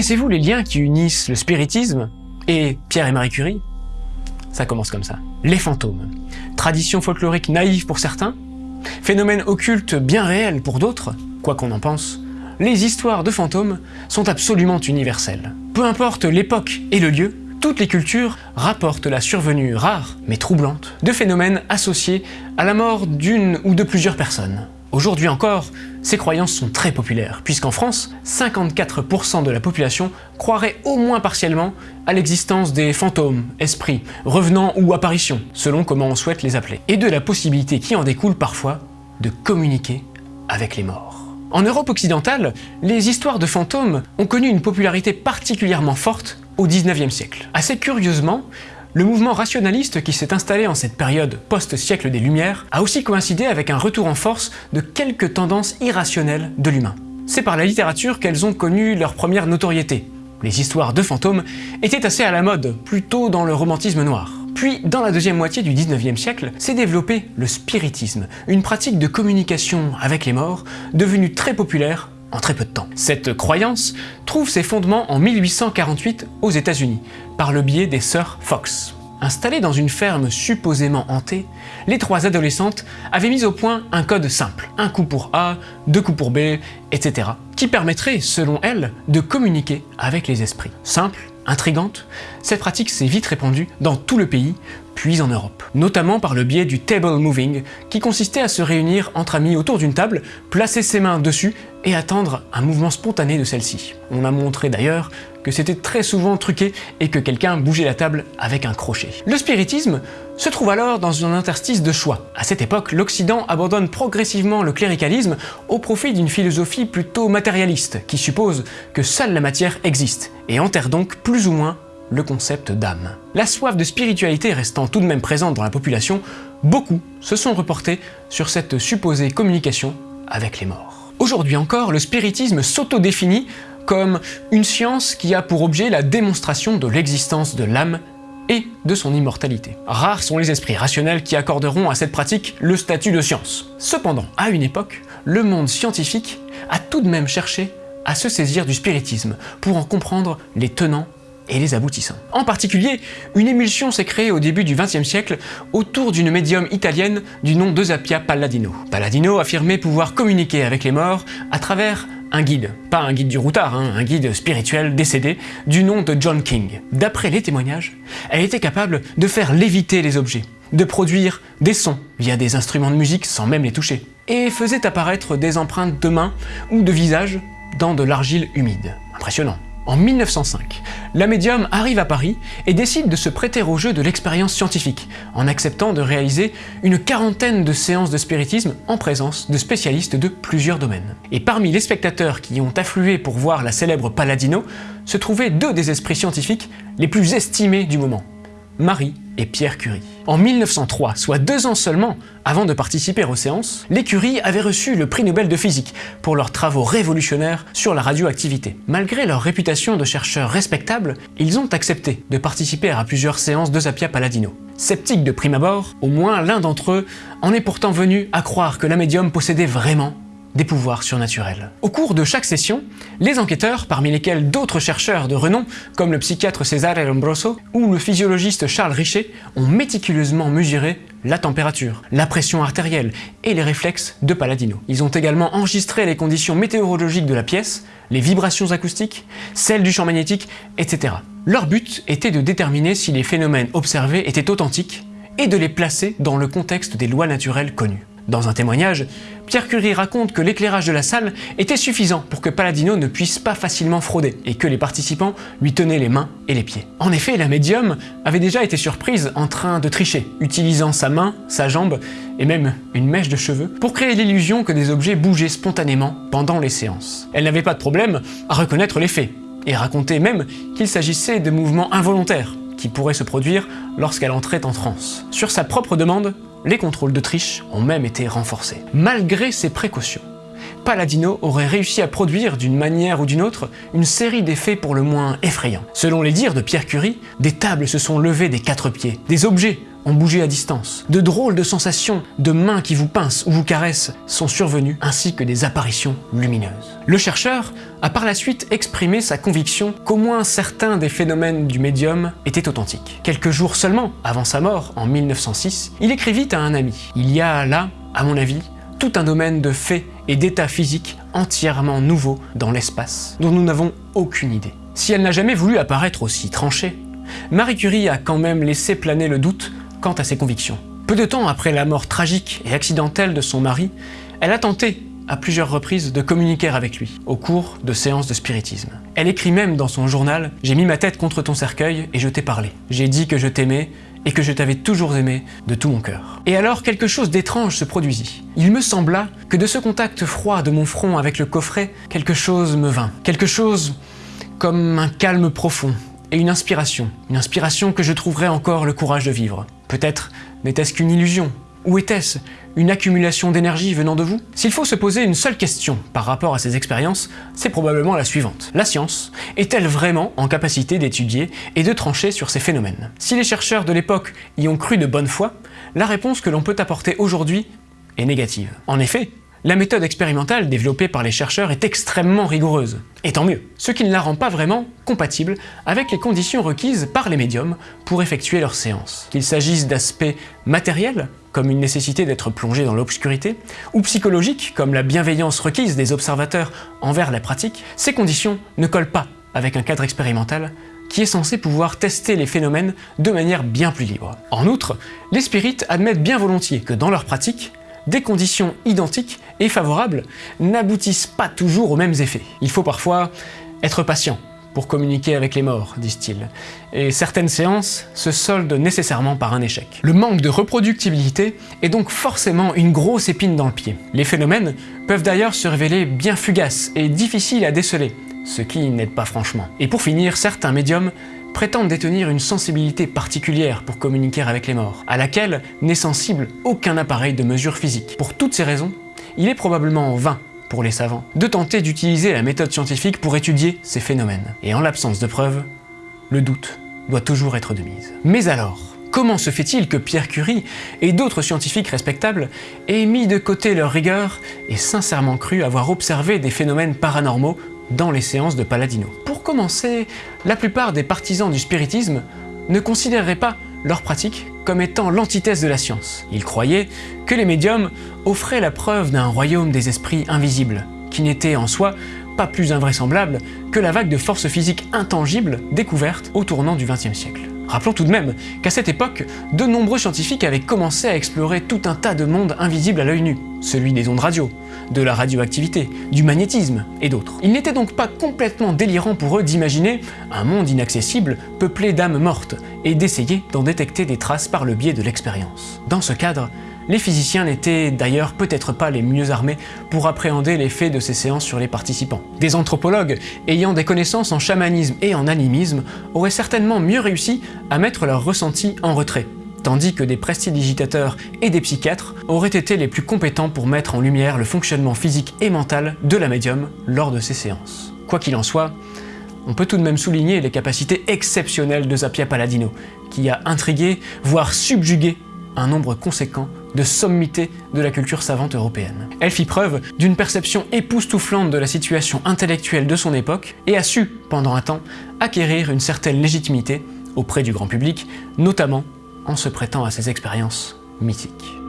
Connaissez-vous les liens qui unissent le spiritisme et Pierre et Marie Curie? Ça commence comme ça. Les fantômes. Tradition folklorique naïve pour certains, phénomène occulte bien réel pour d'autres, quoi qu'on en pense, les histoires de fantômes sont absolument universelles. Peu importe l'époque et le lieu, toutes les cultures rapportent la survenue rare, mais troublante, de phénomènes associés à la mort d'une ou de plusieurs personnes. Aujourd'hui encore, ces croyances sont très populaires, puisqu'en France, 54% de la population croirait au moins partiellement à l'existence des fantômes, esprits, revenants ou apparitions, selon comment on souhaite les appeler, et de la possibilité qui en découle parfois de communiquer avec les morts. En Europe occidentale, les histoires de fantômes ont connu une popularité particulièrement forte au 19e siècle. Assez curieusement, le mouvement rationaliste qui s'est installé en cette période post-siècle des Lumières a aussi coïncidé avec un retour en force de quelques tendances irrationnelles de l'humain. C'est par la littérature qu'elles ont connu leur première notoriété. Les histoires de fantômes étaient assez à la mode, plutôt dans le romantisme noir. Puis, dans la deuxième moitié du 19e siècle, s'est développé le spiritisme, une pratique de communication avec les morts devenue très populaire en très peu de temps. Cette croyance trouve ses fondements en 1848 aux États-Unis, par le biais des sœurs Fox. Installées dans une ferme supposément hantée, les trois adolescentes avaient mis au point un code simple, un coup pour A, deux coups pour B, etc., qui permettrait, selon elles, de communiquer avec les esprits. Simple, intrigante, cette pratique s'est vite répandue dans tout le pays, en Europe. Notamment par le biais du table moving, qui consistait à se réunir entre amis autour d'une table, placer ses mains dessus et attendre un mouvement spontané de celle-ci. On a montré d'ailleurs que c'était très souvent truqué et que quelqu'un bougeait la table avec un crochet. Le spiritisme se trouve alors dans un interstice de choix. À cette époque, l'Occident abandonne progressivement le cléricalisme au profit d'une philosophie plutôt matérialiste, qui suppose que seule la matière existe, et enterre donc plus ou moins le concept d'âme. La soif de spiritualité restant tout de même présente dans la population, beaucoup se sont reportés sur cette supposée communication avec les morts. Aujourd'hui encore, le spiritisme s'autodéfinit comme une science qui a pour objet la démonstration de l'existence de l'âme et de son immortalité. Rares sont les esprits rationnels qui accorderont à cette pratique le statut de science. Cependant, à une époque, le monde scientifique a tout de même cherché à se saisir du spiritisme pour en comprendre les tenants et les aboutissants. En particulier, une émulsion s'est créée au début du XXe siècle autour d'une médium italienne du nom d'Eusapia Palladino. Palladino affirmait pouvoir communiquer avec les morts à travers un guide, pas un guide du routard, hein, un guide spirituel décédé du nom de John King. D'après les témoignages, elle était capable de faire léviter les objets, de produire des sons via des instruments de musique sans même les toucher, et faisait apparaître des empreintes de mains ou de visage dans de l'argile humide. Impressionnant. En 1905, la médium arrive à Paris et décide de se prêter au jeu de l'expérience scientifique, en acceptant de réaliser une quarantaine de séances de spiritisme en présence de spécialistes de plusieurs domaines. Et parmi les spectateurs qui ont afflué pour voir la célèbre Palladino, se trouvaient deux des esprits scientifiques les plus estimés du moment, Marie et Pierre Curie. En 1903, soit deux ans seulement avant de participer aux séances, les Curie avaient reçu le prix Nobel de physique pour leurs travaux révolutionnaires sur la radioactivité. Malgré leur réputation de chercheurs respectables, ils ont accepté de participer à plusieurs séances de Zapia Palladino. Sceptiques de prime abord, au moins l'un d'entre eux en est pourtant venu à croire que la médium possédait vraiment des pouvoirs surnaturels. Au cours de chaque session, les enquêteurs, parmi lesquels d'autres chercheurs de renom, comme le psychiatre Cesare Lombroso ou le physiologiste Charles Richet, ont méticuleusement mesuré la température, la pression artérielle et les réflexes de Palladino. Ils ont également enregistré les conditions météorologiques de la pièce, les vibrations acoustiques, celles du champ magnétique, etc. Leur but était de déterminer si les phénomènes observés étaient authentiques et de les placer dans le contexte des lois naturelles connues. Dans un témoignage, Pierre Curie raconte que l'éclairage de la salle était suffisant pour que Palladino ne puisse pas facilement frauder et que les participants lui tenaient les mains et les pieds. En effet, la médium avait déjà été surprise en train de tricher, utilisant sa main, sa jambe et même une mèche de cheveux pour créer l'illusion que des objets bougeaient spontanément pendant les séances. Elle n'avait pas de problème à reconnaître les faits et racontait même qu'il s'agissait de mouvements involontaires qui pourraient se produire lorsqu'elle entrait en transe. Sur sa propre demande, les contrôles de triche ont même été renforcés. Malgré ces précautions, Palladino aurait réussi à produire d'une manière ou d'une autre une série d'effets pour le moins effrayants. Selon les dires de Pierre Curie, des tables se sont levées des quatre pieds, des objets ont bougé à distance. De drôles de sensations, de mains qui vous pincent ou vous caressent sont survenues, ainsi que des apparitions lumineuses. Le chercheur a par la suite exprimé sa conviction qu'au moins certains des phénomènes du médium étaient authentiques. Quelques jours seulement avant sa mort, en 1906, il écrivit à un ami. Il y a là, à mon avis, tout un domaine de faits et d'états physiques entièrement nouveaux dans l'espace, dont nous n'avons aucune idée. Si elle n'a jamais voulu apparaître aussi tranchée, Marie Curie a quand même laissé planer le doute quant à ses convictions. Peu de temps après la mort tragique et accidentelle de son mari, elle a tenté à plusieurs reprises de communiquer avec lui, au cours de séances de spiritisme. Elle écrit même dans son journal « J'ai mis ma tête contre ton cercueil et je t'ai parlé. J'ai dit que je t'aimais et que je t'avais toujours aimé de tout mon cœur. » Et alors quelque chose d'étrange se produisit. Il me sembla que de ce contact froid de mon front avec le coffret, quelque chose me vint. Quelque chose comme un calme profond, et une inspiration. Une inspiration que je trouverais encore le courage de vivre. Peut-être n'était-ce qu'une illusion, ou était-ce une accumulation d'énergie venant de vous? S'il faut se poser une seule question par rapport à ces expériences, c'est probablement la suivante. La science est-elle vraiment en capacité d'étudier et de trancher sur ces phénomènes? Si les chercheurs de l'époque y ont cru de bonne foi, la réponse que l'on peut apporter aujourd'hui est négative. En effet, la méthode expérimentale développée par les chercheurs est extrêmement rigoureuse, et tant mieux, ce qui ne la rend pas vraiment compatible avec les conditions requises par les médiums pour effectuer leurs séances. Qu'il s'agisse d'aspects matériels, comme une nécessité d'être plongé dans l'obscurité, ou psychologiques, comme la bienveillance requise des observateurs envers la pratique, ces conditions ne collent pas avec un cadre expérimental qui est censé pouvoir tester les phénomènes de manière bien plus libre. En outre, les spirites admettent bien volontiers que dans leur pratique, des conditions identiques et favorables n'aboutissent pas toujours aux mêmes effets. Il faut parfois être patient pour communiquer avec les morts, disent-ils, et certaines séances se soldent nécessairement par un échec. Le manque de reproductibilité est donc forcément une grosse épine dans le pied. Les phénomènes peuvent d'ailleurs se révéler bien fugaces et difficiles à déceler, ce qui n'aide pas franchement. Et pour finir, certains médiums prétendent détenir une sensibilité particulière pour communiquer avec les morts, à laquelle n'est sensible aucun appareil de mesure physique. Pour toutes ces raisons, il est probablement en vain pour les savants de tenter d'utiliser la méthode scientifique pour étudier ces phénomènes. Et en l'absence de preuves, le doute doit toujours être de mise. Mais alors, comment se fait-il que Pierre Curie et d'autres scientifiques respectables aient mis de côté leur rigueur et sincèrement cru avoir observé des phénomènes paranormaux dans les séances de Paladino? Commencer, la plupart des partisans du spiritisme ne considéreraient pas leur pratique comme étant l'antithèse de la science. Ils croyaient que les médiums offraient la preuve d'un royaume des esprits invisibles, qui n'était en soi pas plus invraisemblable que la vague de forces physiques intangibles découverte au tournant du XXe siècle. Rappelons tout de même qu'à cette époque, de nombreux scientifiques avaient commencé à explorer tout un tas de mondes invisibles à l'œil nu, celui des ondes radio, de la radioactivité, du magnétisme et d'autres. Il n'était donc pas complètement délirant pour eux d'imaginer un monde inaccessible peuplé d'âmes mortes et d'essayer d'en détecter des traces par le biais de l'expérience. Dans ce cadre, les physiciens n'étaient d'ailleurs peut-être pas les mieux armés pour appréhender l'effet de ces séances sur les participants. Des anthropologues ayant des connaissances en chamanisme et en animisme auraient certainement mieux réussi à mettre leurs ressentis en retrait, tandis que des prestidigitateurs et des psychiatres auraient été les plus compétents pour mettre en lumière le fonctionnement physique et mental de la médium lors de ces séances. Quoi qu'il en soit, on peut tout de même souligner les capacités exceptionnelles de Zapia Paladino, qui a intrigué, voire subjugué un nombre conséquent de sommité de la culture savante européenne. Elle fit preuve d'une perception époustouflante de la situation intellectuelle de son époque et a su, pendant un temps, acquérir une certaine légitimité auprès du grand public, notamment en se prêtant à ses expériences mythiques.